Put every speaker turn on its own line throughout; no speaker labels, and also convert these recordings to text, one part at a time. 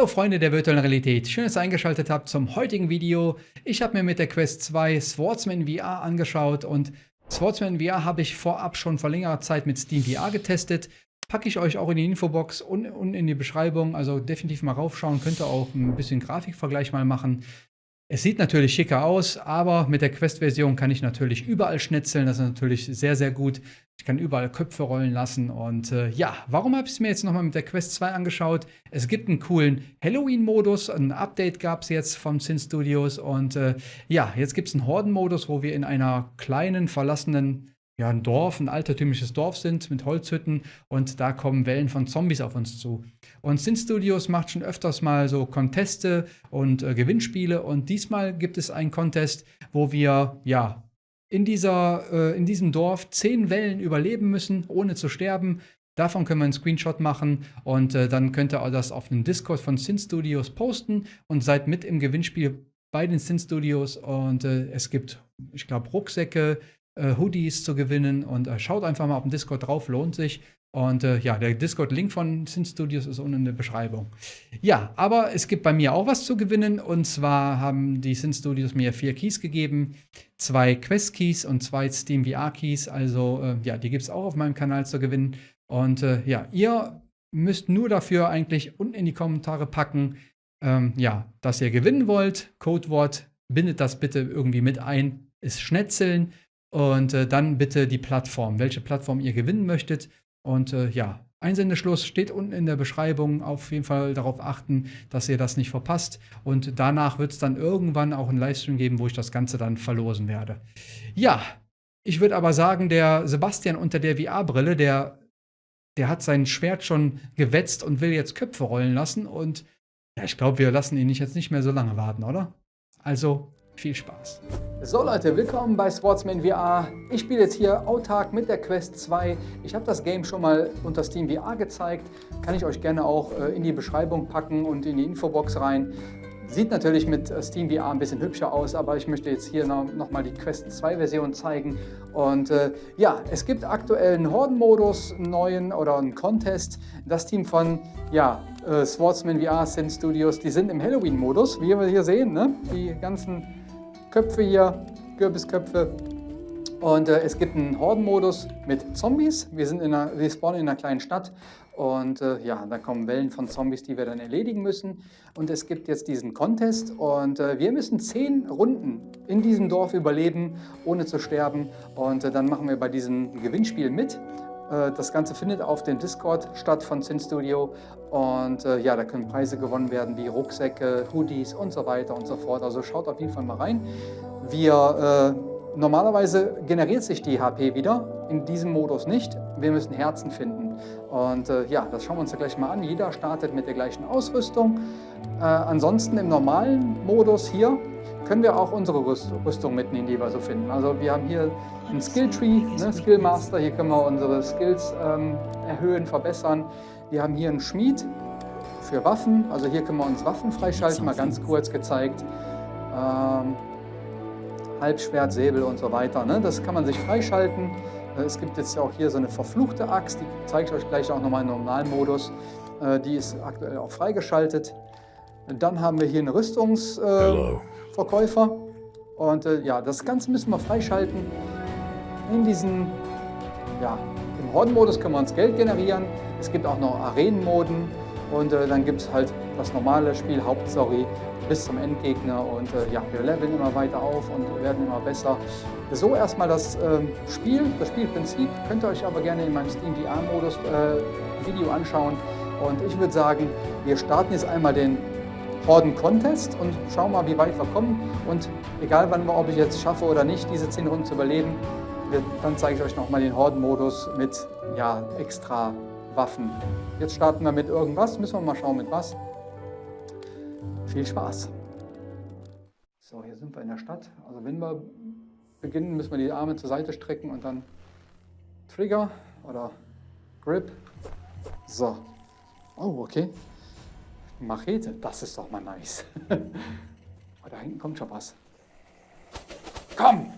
Hallo Freunde der virtuellen Realität, schön, dass ihr eingeschaltet habt zum heutigen Video. Ich habe mir mit der Quest 2 Swordsman VR angeschaut und Swordsman VR habe ich vorab schon vor längerer Zeit mit Steam VR getestet. Packe ich euch auch in die Infobox und, und in die Beschreibung, also definitiv mal raufschauen, könnt ihr auch ein bisschen Grafikvergleich mal machen. Es sieht natürlich schicker aus, aber mit der Quest-Version kann ich natürlich überall schnitzeln. Das ist natürlich sehr, sehr gut. Ich kann überall Köpfe rollen lassen. Und äh, ja, warum habe ich es mir jetzt nochmal mit der Quest 2 angeschaut? Es gibt einen coolen Halloween-Modus. Ein Update gab es jetzt vom Sin Studios. Und äh, ja, jetzt gibt es einen Horden-Modus, wo wir in einer kleinen, verlassenen ja, ein Dorf, ein altertümliches Dorf sind mit Holzhütten und da kommen Wellen von Zombies auf uns zu. Und Sin Studios macht schon öfters mal so Conteste und äh, Gewinnspiele und diesmal gibt es einen Contest, wo wir ja in, dieser, äh, in diesem Dorf zehn Wellen überleben müssen, ohne zu sterben. Davon können wir einen Screenshot machen und äh, dann könnt ihr das auf dem Discord von Sin Studios posten und seid mit im Gewinnspiel bei den Sin Studios und äh, es gibt, ich glaube, Rucksäcke, äh, Hoodies zu gewinnen. Und äh, schaut einfach mal auf dem Discord drauf, lohnt sich. Und äh, ja, der Discord-Link von Sin Studios ist unten in der Beschreibung. Ja, aber es gibt bei mir auch was zu gewinnen. Und zwar haben die Sin Studios mir vier Keys gegeben. Zwei Quest-Keys und zwei Steam VR-Keys. Also äh, ja, die gibt es auch auf meinem Kanal zu gewinnen. Und äh, ja, ihr müsst nur dafür eigentlich unten in die Kommentare packen, ähm, ja, dass ihr gewinnen wollt. Codewort, bindet das bitte irgendwie mit ein, ist Schnetzeln. Und äh, dann bitte die Plattform, welche Plattform ihr gewinnen möchtet. Und äh, ja, Einsendeschluss steht unten in der Beschreibung. Auf jeden Fall darauf achten, dass ihr das nicht verpasst. Und danach wird es dann irgendwann auch einen Livestream geben, wo ich das Ganze dann verlosen werde. Ja, ich würde aber sagen, der Sebastian unter der VR-Brille, der, der hat sein Schwert schon gewetzt und will jetzt Köpfe rollen lassen. Und ja, ich glaube, wir lassen ihn jetzt nicht mehr so lange warten, oder? Also viel Spaß. So Leute, willkommen bei Sportsman VR. Ich spiele jetzt hier autark mit der Quest 2. Ich habe das Game schon mal unter Steam VR gezeigt. Kann ich euch gerne auch äh, in die Beschreibung packen und in die Infobox rein. Sieht natürlich mit äh, Steam VR ein bisschen hübscher aus, aber ich möchte jetzt hier noch, noch mal die Quest 2 Version zeigen. Und äh, ja, es gibt aktuell einen Horden-Modus, einen neuen oder einen Contest. Das Team von ja, äh, Swordsman VR Sin Studios, die sind im Halloween-Modus, wie wir hier sehen. Ne? Die ganzen Köpfe hier, Kürbisköpfe. Und äh, es gibt einen Horden-Modus mit Zombies. Wir, sind in einer, wir spawnen in einer kleinen Stadt und äh, ja, da kommen Wellen von Zombies, die wir dann erledigen müssen. Und es gibt jetzt diesen Contest und äh, wir müssen zehn Runden in diesem Dorf überleben, ohne zu sterben. Und äh, dann machen wir bei diesem Gewinnspiel mit. Äh, das Ganze findet auf dem Discord statt von Sin Studio und äh, ja, da können Preise gewonnen werden wie Rucksäcke, Hoodies und so weiter und so fort. Also schaut auf jeden Fall mal rein. Wir, äh, normalerweise generiert sich die HP wieder, in diesem Modus nicht. Wir müssen Herzen finden. Und äh, ja, das schauen wir uns ja gleich mal an. Jeder startet mit der gleichen Ausrüstung. Äh, ansonsten im normalen Modus hier können wir auch unsere Rüstung mitnehmen, die wir so finden. Also wir haben hier einen Skilltree, ne, Skill Master, hier können wir unsere Skills ähm, erhöhen, verbessern. Wir haben hier einen Schmied für Waffen, also hier können wir uns Waffen freischalten, mal ganz kurz gezeigt. Ähm, Halbschwert, Säbel und so weiter, ne? das kann man sich freischalten. Äh, es gibt jetzt auch hier so eine verfluchte Axt, die zeige ich euch gleich auch nochmal im normalen Modus. Äh, die ist aktuell auch freigeschaltet. Dann haben wir hier einen Rüstungsverkäufer. Äh, und äh, ja, das Ganze müssen wir freischalten. In diesem, ja, im Horde-Modus können wir uns Geld generieren. Es gibt auch noch Arenenmoden. Und äh, dann gibt es halt das normale Spiel, Hauptstory, bis zum Endgegner. Und äh, ja, wir leveln immer weiter auf und werden immer besser. So erstmal das äh, Spiel, das Spielprinzip. Könnt ihr euch aber gerne in meinem Steam VR-Modus äh, Video anschauen. Und ich würde sagen, wir starten jetzt einmal den Horden Contest und schauen mal, wie weit wir kommen. Und egal, wann, ob ich jetzt schaffe oder nicht, diese 10 Runden zu überleben, dann zeige ich euch nochmal den Horden-Modus mit ja, extra Waffen. Jetzt starten wir mit irgendwas, müssen wir mal schauen mit was. Viel Spaß! So, hier sind wir in der Stadt. Also wenn wir beginnen, müssen wir die Arme zur Seite strecken und dann Trigger oder Grip. So. Oh, okay. Machete, das ist doch mal nice. oh, da hinten kommt schon was. Komm,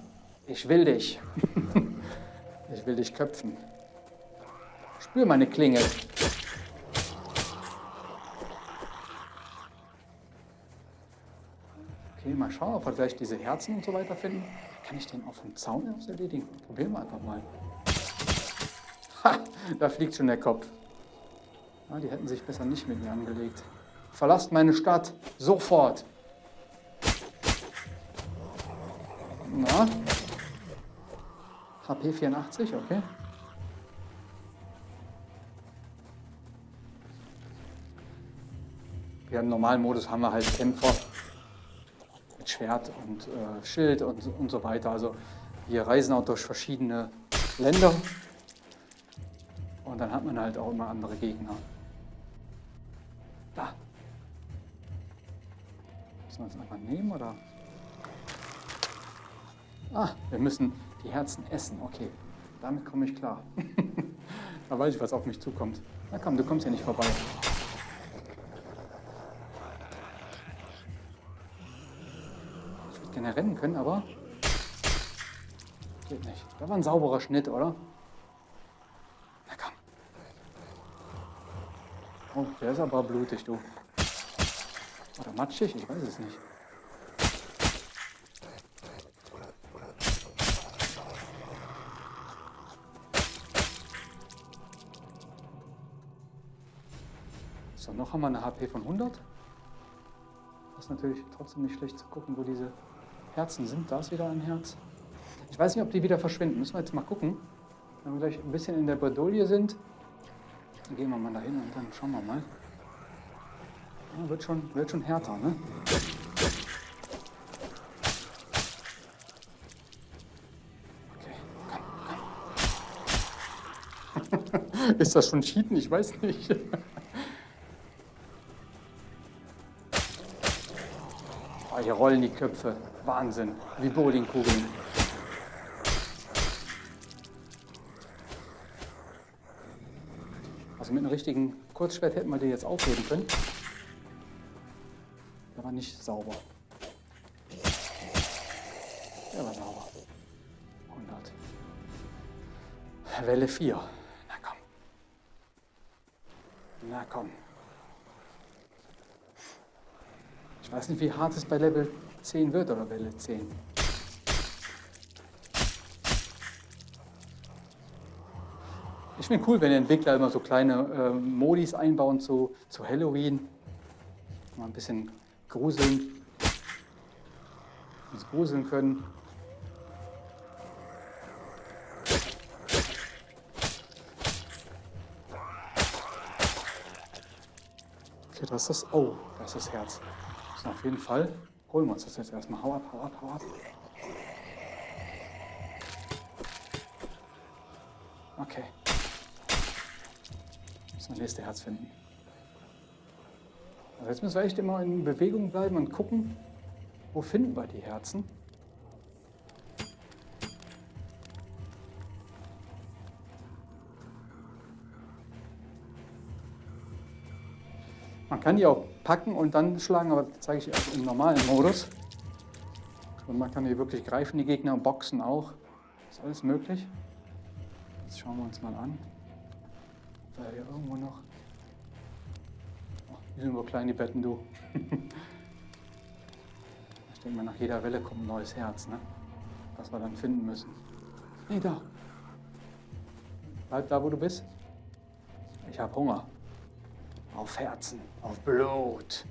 ich will dich. ich will dich köpfen. Spür meine Klinge. Okay, mal schauen, ob wir gleich diese Herzen und so weiter finden. Kann ich den auf dem Zaun aus erledigen? Probieren wir einfach mal. Ha, da fliegt schon der Kopf. Ja, die hätten sich besser nicht mit mir angelegt. Verlasst meine Stadt. Sofort. Na? HP 84, okay. Wir im normalen Modus haben wir halt Kämpfer mit Schwert und äh, Schild und, und so weiter. Also wir reisen auch durch verschiedene Länder und dann hat man halt auch immer andere Gegner. Da. Müssen wir uns einfach nehmen oder? Ah, wir müssen die Herzen essen. Okay, damit komme ich klar. da weiß ich, was auf mich zukommt. Na komm, du kommst ja nicht vorbei. Ich würde gerne rennen können, aber geht nicht. Das war ein sauberer Schnitt, oder? Na komm. Oh, der ist aber blutig, du. Oder matschig, ich weiß es nicht. So, noch haben wir eine HP von 100. Das ist natürlich trotzdem nicht schlecht zu gucken, wo diese Herzen sind. Da ist wieder ein Herz. Ich weiß nicht, ob die wieder verschwinden. Müssen wir jetzt mal gucken. Wenn wir gleich ein bisschen in der Bredouille sind, dann gehen wir mal dahin und dann schauen wir mal. Ja, wird, schon, wird schon härter, ne? Okay, komm, komm. Ist das schon Cheaten? Ich weiß nicht. hier rollen die Köpfe. Wahnsinn. Wie Bowlingkugeln. Also mit einem richtigen Kurzschwert hätten wir die jetzt aufheben können. War nicht sauber. Der war sauber. 100. Welle 4. Na komm. Na komm. Ich weiß nicht, wie hart es bei Level 10 wird oder Welle 10. Ich finde cool, wenn die Entwickler immer so kleine äh, Modis einbauen zu, zu Halloween. Mal ein bisschen gruseln. Uns gruseln können. Okay, das ist das. Oh, das ist das Herz. So, auf jeden Fall holen wir uns das jetzt erstmal. Hau ab, hau ab, hau ab. Okay. Müssen wir das nächste Herz finden. Also jetzt müssen wir echt immer in Bewegung bleiben und gucken, wo finden wir die Herzen. Man kann die auch packen und dann schlagen, aber das zeige ich auch im normalen Modus. Und man kann die wirklich greifen, die Gegner, boxen auch. Ist alles möglich. Jetzt schauen wir uns mal an. Da hier irgendwo noch. Die sind nur klein, die Betten, du. ich denke mal, nach jeder Welle kommt ein neues Herz, ne? Was wir dann finden müssen. Nee, da. Bleib da, wo du bist. Ich habe Hunger. Auf Herzen, auf Blut.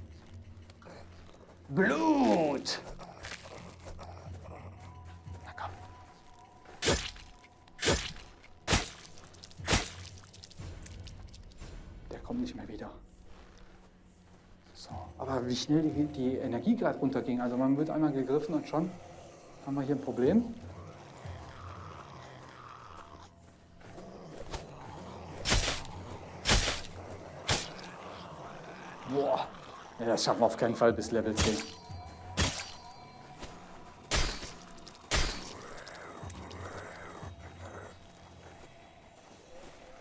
Blut! Na komm. Der kommt nicht mehr wieder. Aber wie schnell die, die Energie gerade runterging. Also man wird einmal gegriffen und schon haben wir hier ein Problem. Boah, ja, das schaffen wir auf keinen Fall bis Level 10.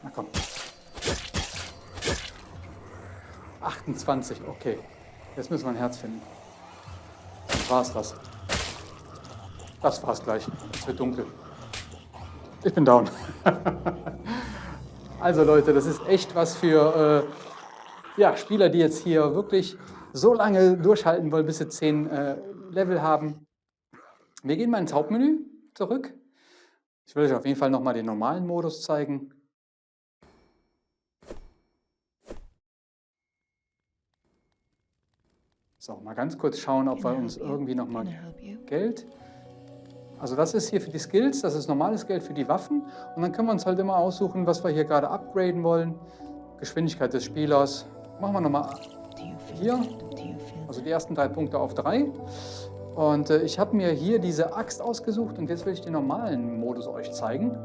Na komm. 28, okay. Jetzt müssen wir ein Herz finden. Dann war's das. Das war's gleich. Es wird dunkel. Ich bin down. also Leute, das ist echt was für... Äh, ja, Spieler, die jetzt hier wirklich so lange durchhalten wollen, bis sie zehn äh, Level haben. Wir gehen mal ins Hauptmenü zurück. Ich will euch auf jeden Fall nochmal den normalen Modus zeigen. So, mal ganz kurz schauen, ob wir uns irgendwie nochmal Geld... Also das ist hier für die Skills, das ist normales Geld für die Waffen. Und dann können wir uns halt immer aussuchen, was wir hier gerade upgraden wollen. Geschwindigkeit des Spielers. Machen wir nochmal hier. Also die ersten drei Punkte auf drei. Und äh, ich habe mir hier diese Axt ausgesucht und jetzt will ich den normalen Modus euch zeigen.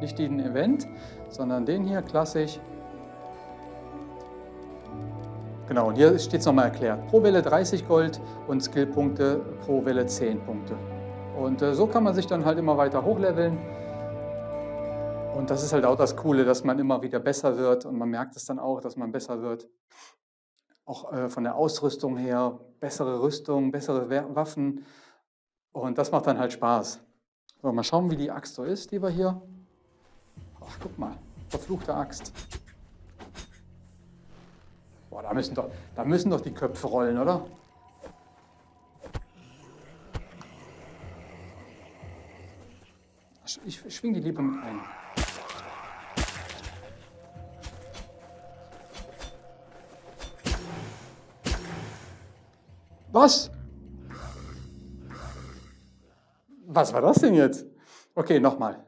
Nicht den Event, sondern den hier, klassisch. Genau, und hier steht es nochmal erklärt. Pro Welle 30 Gold und Skillpunkte pro Welle 10 Punkte. Und äh, so kann man sich dann halt immer weiter hochleveln. Und das ist halt auch das Coole, dass man immer wieder besser wird und man merkt es dann auch, dass man besser wird. Auch äh, von der Ausrüstung her, bessere Rüstung, bessere Waffen. Und das macht dann halt Spaß. So, mal schauen, wie die Axt so ist, die wir hier. Ach, guck mal, verfluchte Axt. Boah, da müssen doch, da müssen doch die Köpfe rollen, oder? Ich schwing die lieber mit ein. Was? Was war das denn jetzt? Okay, nochmal.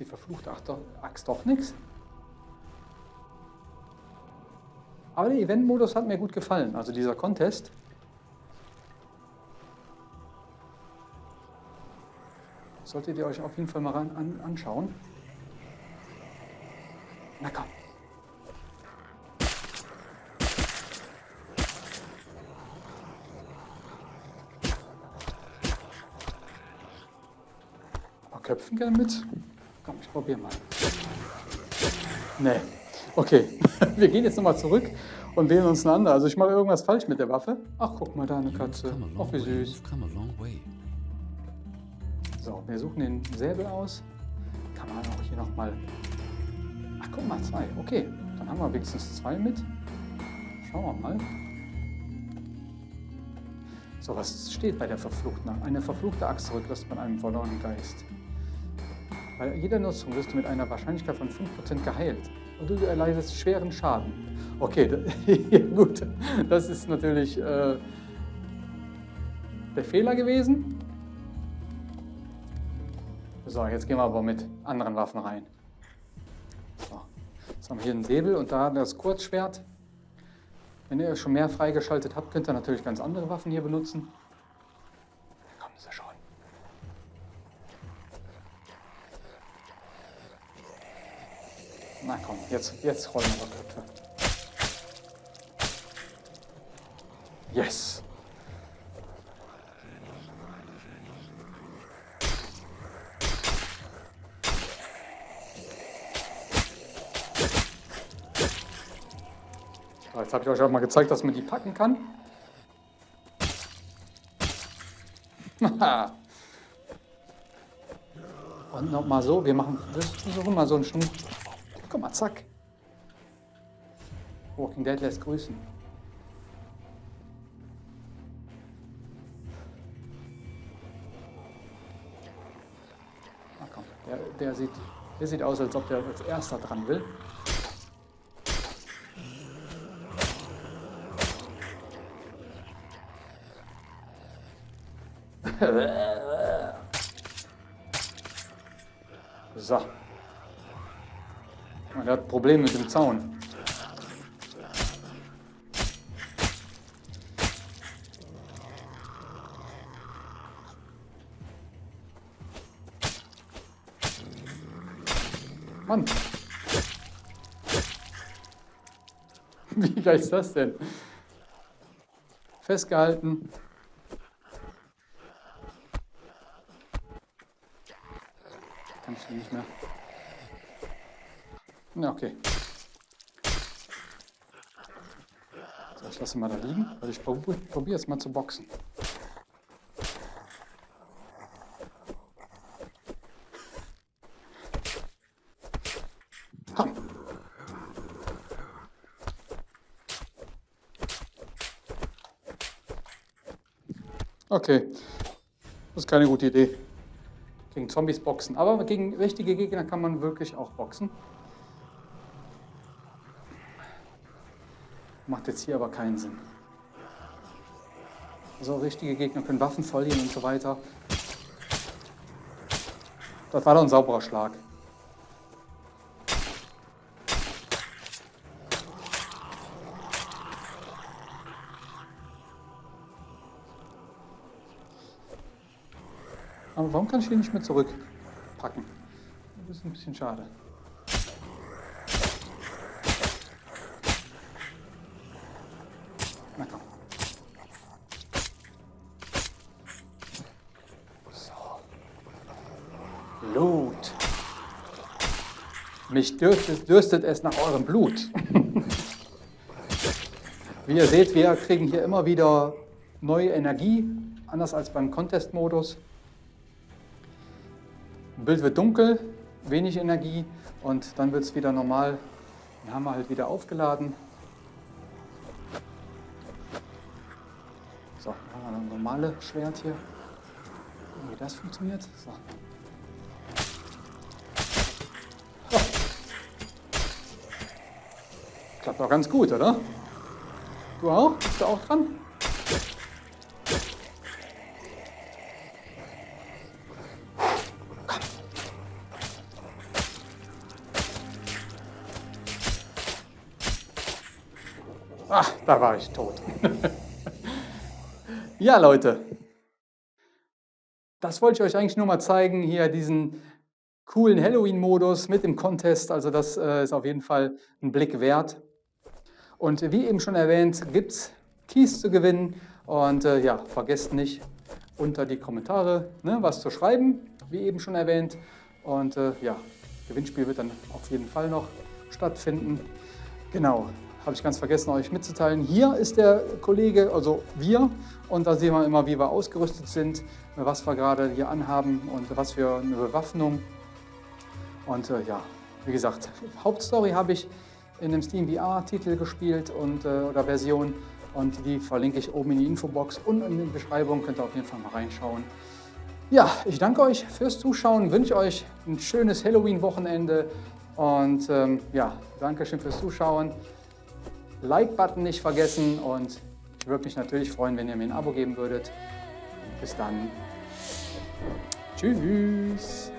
Die verfluchte Axt doch nichts? Aber der Event-Modus hat mir gut gefallen, also dieser Contest. Solltet ihr euch auf jeden Fall mal ran, an, anschauen. Na komm. Aber Köpfen gerne mit? Probiere mal. Nee. Okay, wir gehen jetzt nochmal zurück und wählen uns eine andere. Also ich mache irgendwas falsch mit der Waffe. Ach, guck mal da, eine Katze. Ach, wie süß. So, wir suchen den Säbel aus. Kann man auch hier nochmal... Ach, guck mal, zwei. Okay, dann haben wir wenigstens zwei mit. Schauen wir mal. So, was steht bei der Verfluchten? Eine verfluchte Axt zurücklässt man einem verlorenen Geist. Bei jeder Nutzung wirst du mit einer Wahrscheinlichkeit von 5% geheilt und du erleidest schweren Schaden. Okay, gut, das ist natürlich äh, der Fehler gewesen. So, jetzt gehen wir aber mit anderen Waffen rein. So, jetzt haben wir hier einen Säbel und da das Kurzschwert. Wenn ihr schon mehr freigeschaltet habt, könnt ihr natürlich ganz andere Waffen hier benutzen. Kommen sie schon. Na komm, jetzt, jetzt rollen wir Köpfe. Yes! Jetzt habe ich euch auch mal gezeigt, dass man die packen kann. Und nochmal so, wir machen, wir versuchen mal so einen Schnur. Guck mal, zack. Walking Dead lässt grüßen. Na komm, der, der, sieht, der sieht aus, als ob der als erster dran will. So. Und er hat Probleme mit dem Zaun. Mann. Wie geil ist das denn? Festgehalten. Kannst du nicht mehr. Ja, okay. Ich lasse mal da liegen, weil ich probiere probier jetzt mal zu boxen. Okay, das ist keine gute Idee. Gegen Zombies boxen. Aber gegen richtige Gegner kann man wirklich auch boxen. Macht jetzt hier aber keinen Sinn. Also richtige Gegner können Waffen verlieren und so weiter. Das war doch ein sauberer Schlag. Aber warum kann ich den nicht mehr zurückpacken? Das ist ein bisschen schade. Blut. Mich dürstet, dürstet es nach eurem Blut. Wie ihr seht, wir kriegen hier immer wieder neue Energie, anders als beim Contest-Modus. Bild wird dunkel, wenig Energie und dann wird es wieder normal. Den haben wir halt wieder aufgeladen. So, dann haben wir ein normales Schwert hier. Wie das funktioniert. So. Klappt auch ganz gut, oder? Du auch? Bist du auch dran? Ach, da war ich tot. ja, Leute. Das wollte ich euch eigentlich nur mal zeigen, hier diesen coolen Halloween-Modus mit dem Contest. Also das äh, ist auf jeden Fall ein Blick wert. Und wie eben schon erwähnt, gibt es Keys zu gewinnen. Und äh, ja, vergesst nicht, unter die Kommentare ne, was zu schreiben, wie eben schon erwähnt. Und äh, ja, Gewinnspiel wird dann auf jeden Fall noch stattfinden. Genau, habe ich ganz vergessen, euch mitzuteilen. Hier ist der Kollege, also wir, und da sehen wir immer, wie wir ausgerüstet sind, was wir gerade hier anhaben und was für eine Bewaffnung. Und äh, ja, wie gesagt, Hauptstory habe ich in dem Steam VR-Titel gespielt und, äh, oder Version und die verlinke ich oben in die Infobox und in der Beschreibung, könnt ihr auf jeden Fall mal reinschauen. Ja, ich danke euch fürs Zuschauen, wünsche euch ein schönes Halloween-Wochenende und ähm, ja, danke schön fürs Zuschauen. Like-Button nicht vergessen und ich würde mich natürlich freuen, wenn ihr mir ein Abo geben würdet. Bis dann. Tschüss.